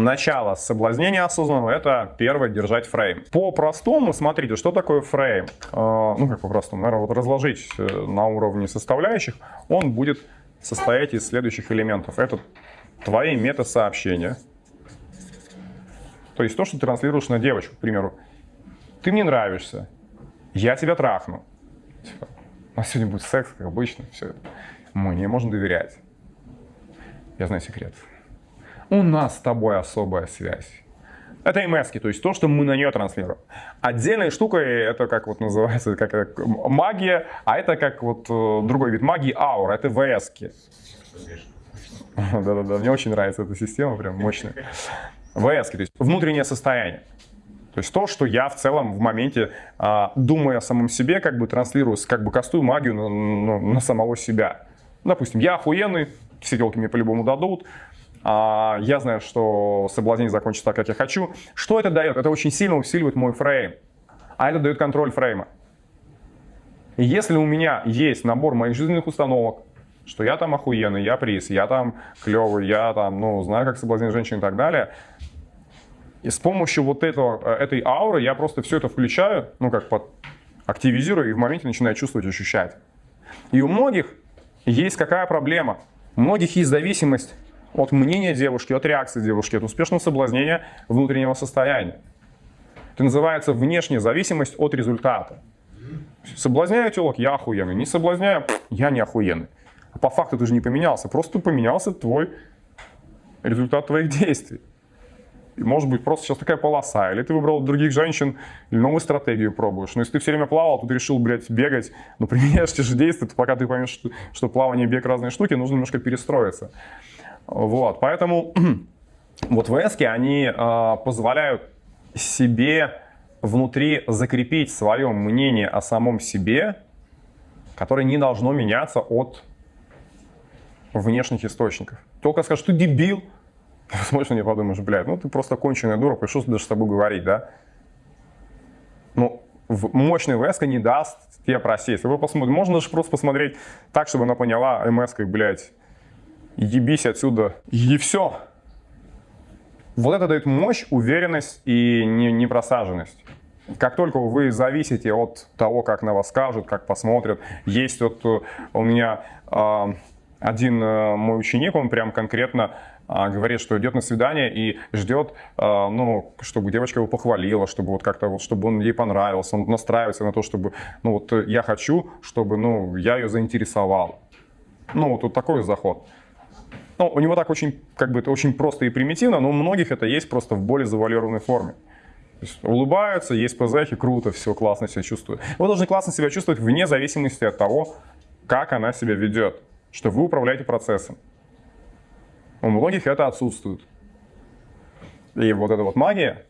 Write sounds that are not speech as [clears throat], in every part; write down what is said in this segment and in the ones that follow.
начало соблазнения осознанного – это первое – держать фрейм. По-простому, смотрите, что такое фрейм? Э, ну, как по-простому, наверное, вот разложить э, на уровне составляющих, он будет состоять из следующих элементов. Это твои мета-сообщения, то есть то, что ты транслируешь на девочку, к примеру. Ты мне нравишься, я тебя трахну. Типа, у нас сегодня будет секс, как обычно, все это. Мне можно доверять. Я знаю секрет. У нас с тобой особая связь. Это МС, то есть то, что мы на нее транслируем. Отдельной штукой это как вот называется как магия, а это как вот э, другой вид магии аура, это ВС. Да-да-да, мне очень нравится эта система, прям мощная. ВС, то есть внутреннее состояние. То есть то, что я в целом в моменте, а, думая о самом себе, как бы транслирую, как бы кастую магию на, на, на самого себя. Допустим, я охуенный, все телки мне по-любому дадут, я знаю, что соблазнение закончится так, как я хочу. Что это дает? Это очень сильно усиливает мой фрейм. А это дает контроль фрейма. Если у меня есть набор моих жизненных установок, что я там охуенный, я приз, я там клевый, я там, ну, знаю, как соблазнить женщин и так далее. И с помощью вот этого, э, этой ауры я просто все это включаю, ну, как под активизирую и в моменте начинаю чувствовать, ощущать. И у многих есть какая проблема? У многих есть зависимость от мнения девушки, от реакции девушки, от успешного соблазнения внутреннего состояния. Это называется внешняя зависимость от результата. Соблазняю телок, я охуенный. Не соблазняю, я не охуенный. По факту ты же не поменялся, просто поменялся твой результат твоих действий. И может быть просто сейчас такая полоса, или ты выбрал других женщин, или новую стратегию пробуешь. Но если ты все время плавал, тут решил, блядь, бегать, но [laughs] применяешь те же действия, то пока ты поймешь, что, что плавание и бег разные штуки, нужно немножко перестроиться. Вот, поэтому [clears throat] вот ВСки, они э, позволяют себе внутри закрепить свое мнение о самом себе, которое не должно меняться от внешних источников. Только скажешь, ты дебил, [laughs] смотришь на подумаешь, блядь, ну ты просто конченая дура, пришел даже с тобой говорить, да? Ну, мощный ВСК не даст тебе просесть. Вы посмотрите, можно даже просто посмотреть так, чтобы она поняла МС, блядь, ебись отсюда, и все. Вот это дает мощь, уверенность и непросаженность. Как только вы зависите от того, как на вас скажут, как посмотрят, есть вот э, у меня э, один э, мой ученик, он прям конкретно э, говорит, что идет на свидание и ждет, э, ну, чтобы девочка его похвалила, чтобы вот как-то вот, чтобы он ей понравился, он настраивается на то, чтобы, ну, вот я хочу, чтобы, ну, я ее заинтересовал. Ну, вот, вот такой заход. Ну, у него так очень, как бы это очень просто и примитивно, но у многих это есть просто в более завуалированной форме. То есть улыбаются, есть ПЗХи, круто, все, классно себя чувствуют. Вы должны классно себя чувствовать вне зависимости от того, как она себя ведет, что вы управляете процессом. У многих это отсутствует. И вот эта вот магия,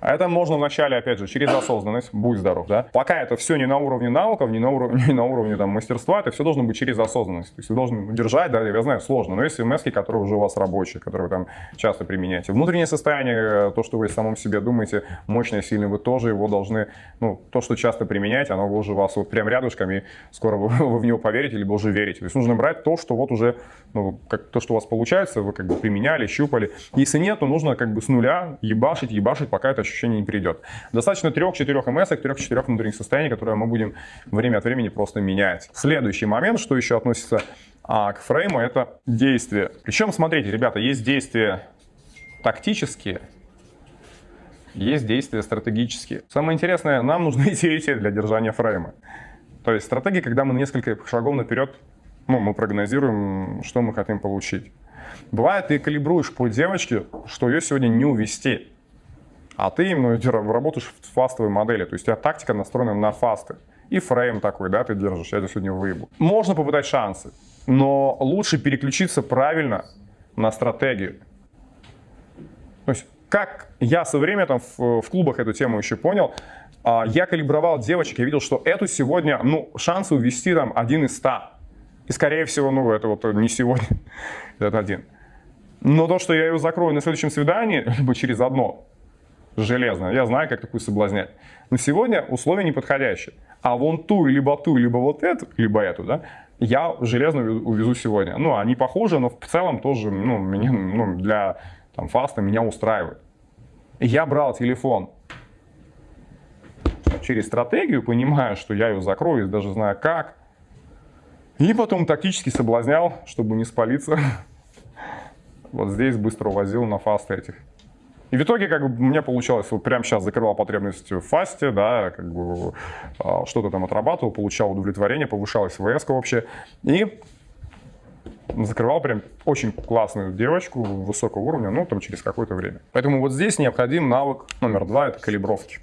а это можно вначале, опять же, через осознанность, будь здоров, да. Пока это все не на уровне навыков, не на уровне, [laughs] не на уровне там, мастерства, это все должно быть через осознанность. То есть вы должны держать, да, я знаю, сложно, но есть МС, которые уже у вас рабочие, которые вы там часто применяете. Внутреннее состояние, э, то, что вы самом себе думаете, мощное, сильное, вы тоже его должны, ну, то, что часто применяете, оно уже у вас вот прям рядышком, и скоро вы, [laughs] вы в него поверите, либо уже верите. То есть нужно брать то, что вот уже, ну, как, то, что у вас получается, вы как бы применяли, щупали. Если нет, то нужно как бы с нуля ебашить, ебашить, пока это ощущение не придет. Достаточно 3-4 МС, 3-4 внутренних состояний, которые мы будем время от времени просто менять. Следующий момент, что еще относится а, к фрейму, это действия. Причем, смотрите, ребята, есть действия тактические, есть действия стратегические. Самое интересное, нам нужны [laughs] эти эти для держания фрейма. То есть стратегия, когда мы несколько шагов наперед, ну, мы прогнозируем, что мы хотим получить. Бывает, ты калибруешь по девочке, что ее сегодня не увести а ты именно работаешь в фастовой модели, то есть у тебя тактика настроена на фасты. И фрейм такой, да, ты держишь, я тебя сегодня выебу. Можно попытать шансы, но лучше переключиться правильно на стратегию. То есть, как я со временем там в, в клубах эту тему еще понял, а, я калибровал девочек, я видел, что эту сегодня, ну, шансы увести там один из ста. И скорее всего, ну, это вот не сегодня, [laughs] это один. Но то, что я ее закрою на следующем свидании, либо через одно, железно. Я знаю, как такую соблазнять. Но сегодня условия неподходящие. А вон ту, либо ту, либо вот эту, либо эту, да, я железно увезу сегодня. Ну, они похожи, но в целом тоже, ну, меня, ну, для там, фаста меня устраивает. Я брал телефон через стратегию, понимая, что я ее закрою, даже знаю как. И потом тактически соблазнял, чтобы не спалиться. [laughs] Вот здесь быстро увозил на фасты этих. И в итоге, как бы, меня получалось, вот прямо сейчас закрывал потребность в фасте, да, как бы а, что-то там отрабатывал, получал удовлетворение, повышалась ВС вообще. И закрывал прям очень классную девочку высокого уровня, ну, там через какое-то время. Поэтому вот здесь необходим навык номер два, это калибровки.